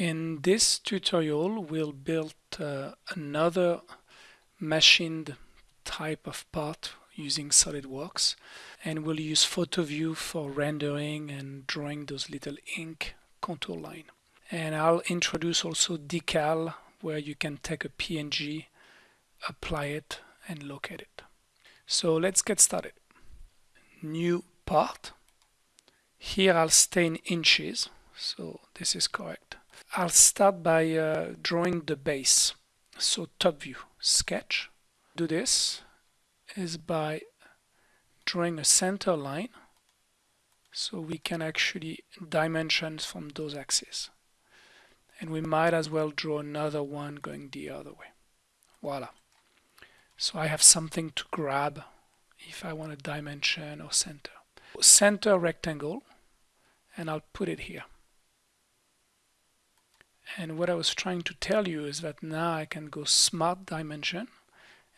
In this tutorial we'll build uh, another machined type of part using SolidWorks and we'll use PhotoView for rendering and drawing those little ink contour line. And I'll introduce also decal where you can take a PNG, apply it and locate it. So let's get started. New part. Here I'll stay in inches, so this is correct. I'll start by uh, drawing the base. So top view, sketch. Do this is by drawing a center line so we can actually dimensions from those axes. And we might as well draw another one going the other way. Voila. So I have something to grab if I want a dimension or center. Center rectangle and I'll put it here. And what I was trying to tell you is that now I can go smart dimension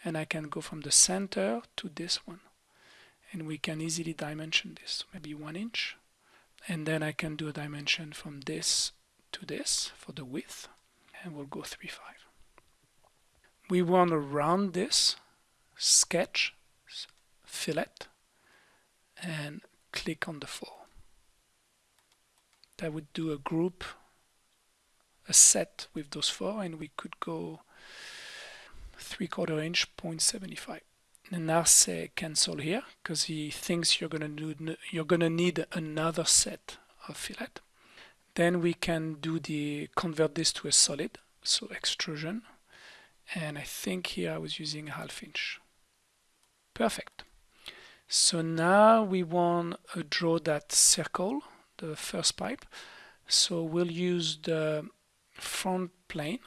and I can go from the center to this one. And we can easily dimension this, maybe one inch. And then I can do a dimension from this to this for the width and we'll go 3.5. We want to round this, sketch, fillet, and click on the 4. That would do a group a set with those four and we could go three quarter inch 0.75 and now say cancel here because he thinks you're gonna do you're gonna need another set of fillet. Then we can do the convert this to a solid so extrusion. And I think here I was using half inch. Perfect. So now we want to draw that circle the first pipe. So we'll use the front plane,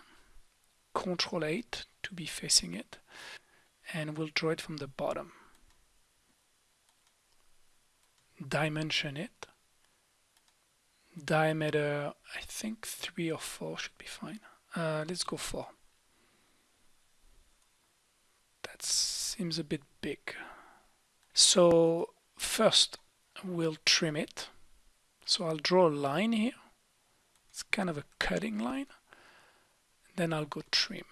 Control 8 to be facing it, and we'll draw it from the bottom. Dimension it. Diameter, I think 3 or 4 should be fine. Uh, let's go 4. That seems a bit big. So first we'll trim it. So I'll draw a line here it's kind of a cutting line. Then I'll go trim.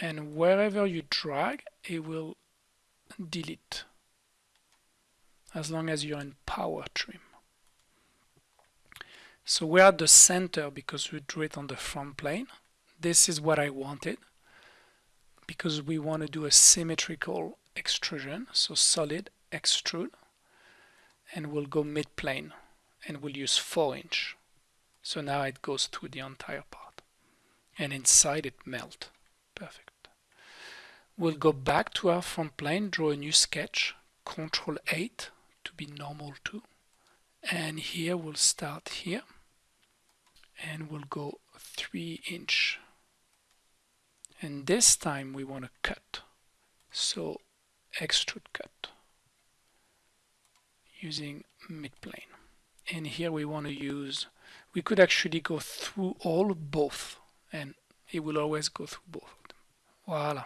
And wherever you drag it will delete. As long as you're in power trim. So we're at the center because we drew it on the front plane. This is what I wanted because we want to do a symmetrical extrusion. So solid extrude. And we'll go mid plane and we'll use 4 inch so now it goes through the entire part. And inside it melt. Perfect. We'll go back to our front plane, draw a new sketch, Control 8 to be normal too. And here we'll start here. And we'll go 3 inch. And this time we want to cut. So extrude cut using mid-plane. And here we want to use we could actually go through all both and it will always go through both. Voila.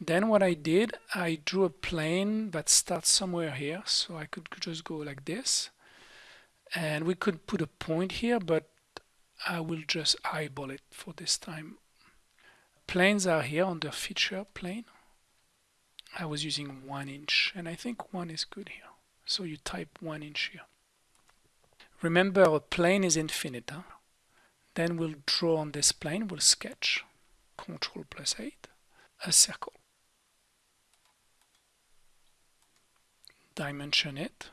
Then what I did, I drew a plane that starts somewhere here, so I could just go like this. And we could put a point here, but I will just eyeball it for this time. Planes are here on the feature plane. I was using one inch, and I think one is good here. So you type one inch here. Remember a plane is infinite. Huh? Then we'll draw on this plane, we'll sketch, Control plus 8, a circle. Dimension it.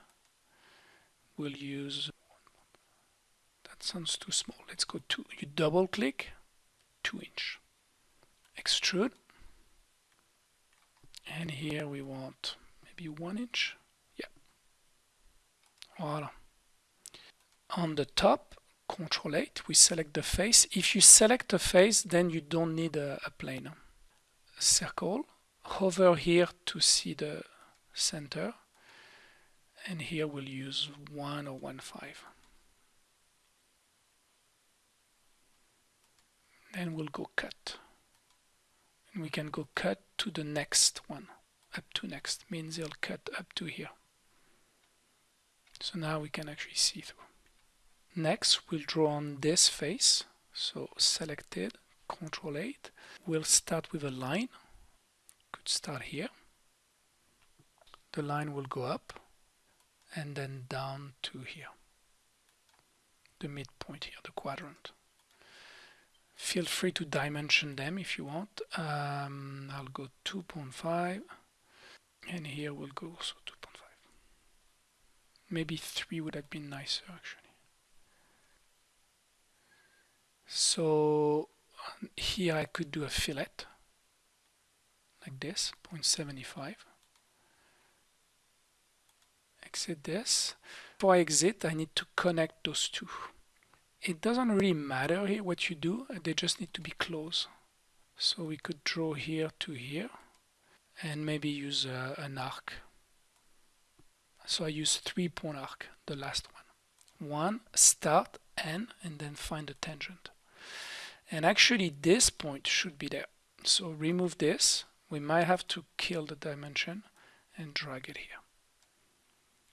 We'll use, that sounds too small, let's go to, you double click, 2 inch. Extrude. And here we want maybe 1 inch. Yeah. Voila on the top control 8 we select the face. If you select a face then you don't need a, a plane. Circle hover here to see the center and here we'll use 1 or 1 5 then we'll go cut. And we can go cut to the next one up to next. Means it'll cut up to here. So now we can actually see through Next, we'll draw on this face. So selected, Control 8. We'll start with a line. Could start here. The line will go up and then down to here. The midpoint here, the quadrant. Feel free to dimension them if you want. Um, I'll go 2.5 and here we'll go also 2.5. Maybe 3 would have been nicer actually. So here I could do a fillet like this 0.75 exit this. Before I exit I need to connect those two. It doesn't really matter here what you do they just need to be close. So we could draw here to here and maybe use uh, an arc. So I use three point arc the last one. One start n and then find the tangent and actually this point should be there. So remove this. We might have to kill the dimension and drag it here.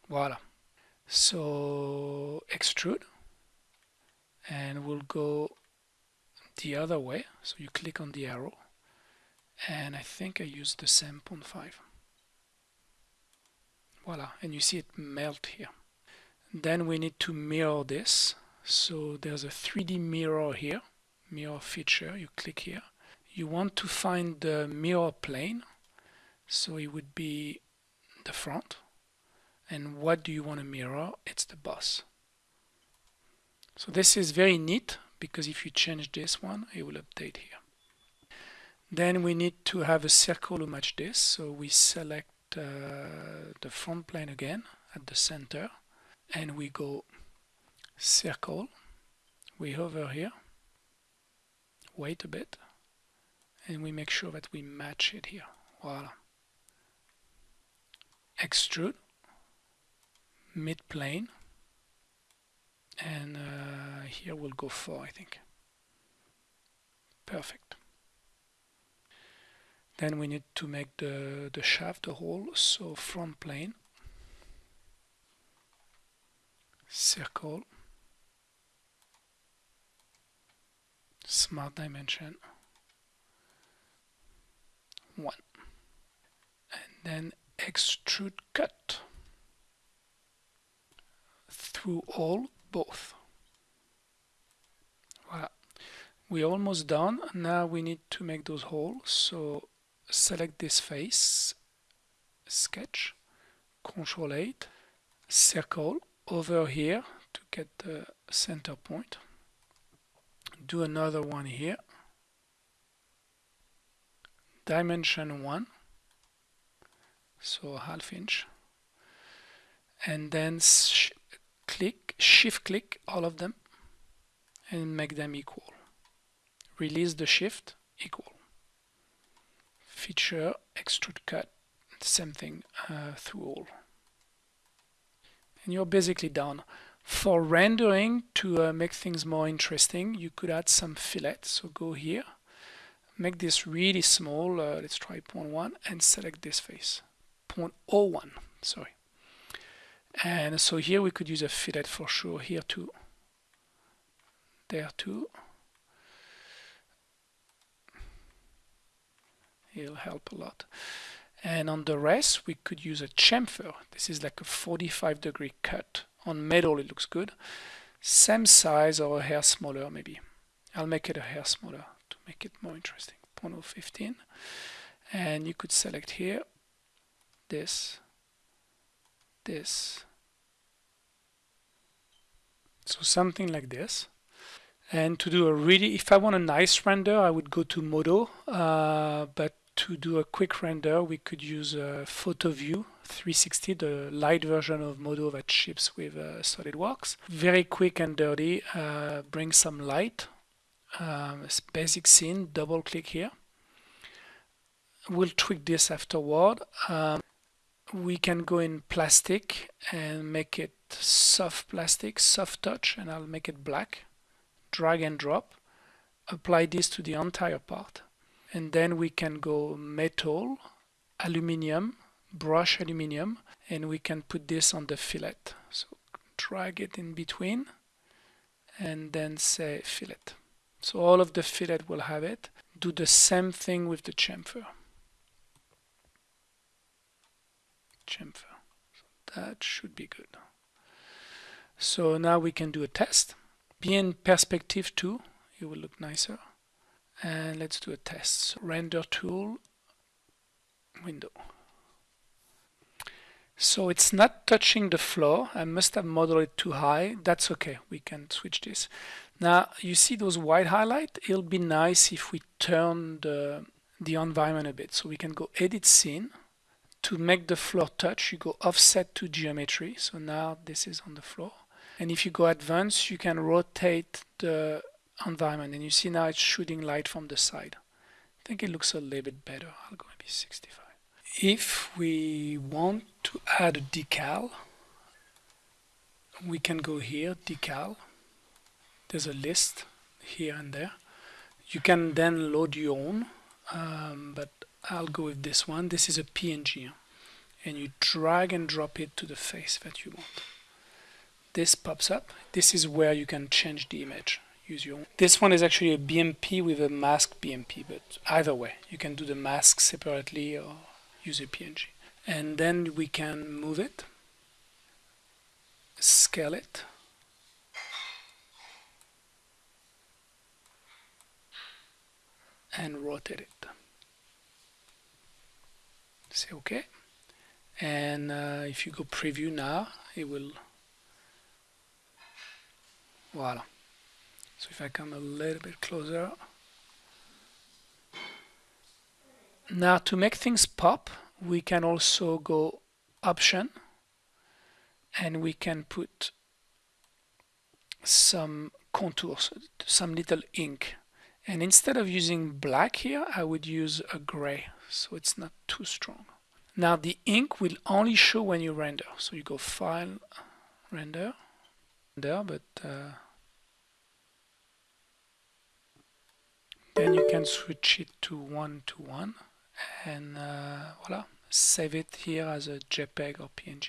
Voila. So extrude. And we'll go the other way. So you click on the arrow. And I think I use the same 0.5 voila. And you see it melt here. Then we need to mirror this. So there's a 3d mirror here mirror feature you click here. You want to find the mirror plane so it would be the front. And what do you want to mirror? It's the boss so this is very neat because if you change this one it will update here. Then we need to have a circle to match this. So we select uh, the front plane again at the center. And we go circle. We hover here wait a bit and we make sure that we match it here. Voila. Extrude. Mid plane. And uh, here we'll go 4 I think. Perfect. Then we need to make the, the shaft a hole. So front plane. Circle smart dimension. 1 and then extrude cut through all both. Voilà. We're almost done. Now we need to make those holes. So select this face sketch control 8 circle over here to get the center point do another one here. Dimension 1 so half inch. And then sh click shift click all of them and make them equal. Release the shift equal. Feature extrude cut same thing uh, through all. And you're basically done for rendering to uh, make things more interesting, you could add some fillet. So go here, make this really small, uh, let's try 0.1 and select this face, 0.01, sorry. And so here we could use a fillet for sure, here too, there too. It'll help a lot. And on the rest, we could use a chamfer. This is like a 45 degree cut on metal it looks good. Same size or a hair smaller maybe. I'll make it a hair smaller to make it more interesting. 0.015 and you could select here this this. So something like this. And to do a really if I want a nice render I would go to Modo. Uh, but to do a quick render we could use a PhotoView 360, the light version of Modo that ships with uh, SolidWorks. Very quick and dirty, uh, bring some light. Um, basic scene, double click here. We'll tweak this afterward. Um, we can go in plastic and make it soft plastic, soft touch, and I'll make it black. Drag and drop. Apply this to the entire part. And then we can go metal, aluminium, brush aluminium and we can put this on the fillet so drag it in between and then say fillet. So all of the fillet will have it. Do the same thing with the chamfer. Chamfer. So that should be good. So now we can do a test. Be in perspective too, it will look nicer. And let's do a test. So render tool, window. So it's not touching the floor. I must have modeled it too high. That's okay. We can switch this. Now you see those white highlight. It'll be nice if we turn the, the environment a bit. So we can go edit scene. To make the floor touch, you go offset to geometry. So now this is on the floor. And if you go advanced, you can rotate the environment. And you see now it's shooting light from the side. I think it looks a little bit better. I'll go maybe 65. If we want to add a decal, we can go here, decal. There's a list here and there. You can then load your own, um, but I'll go with this one. This is a PNG. And you drag and drop it to the face that you want this pops up. This is where you can change the image. Use your own. This one is actually a BMP with a mask BMP, but either way, you can do the mask separately or use a PNG. And then we can move it, scale it, and rotate it. Say OK. And uh, if you go preview now, it will Voila. So if I come a little bit closer. Now to make things pop, we can also go option and we can put some contours, some little ink. And instead of using black here, I would use a gray, so it's not too strong. Now the ink will only show when you render. So you go File, Render, there, but uh, then you can switch it to one to one and uh, voila save it here as a JPEG or PNG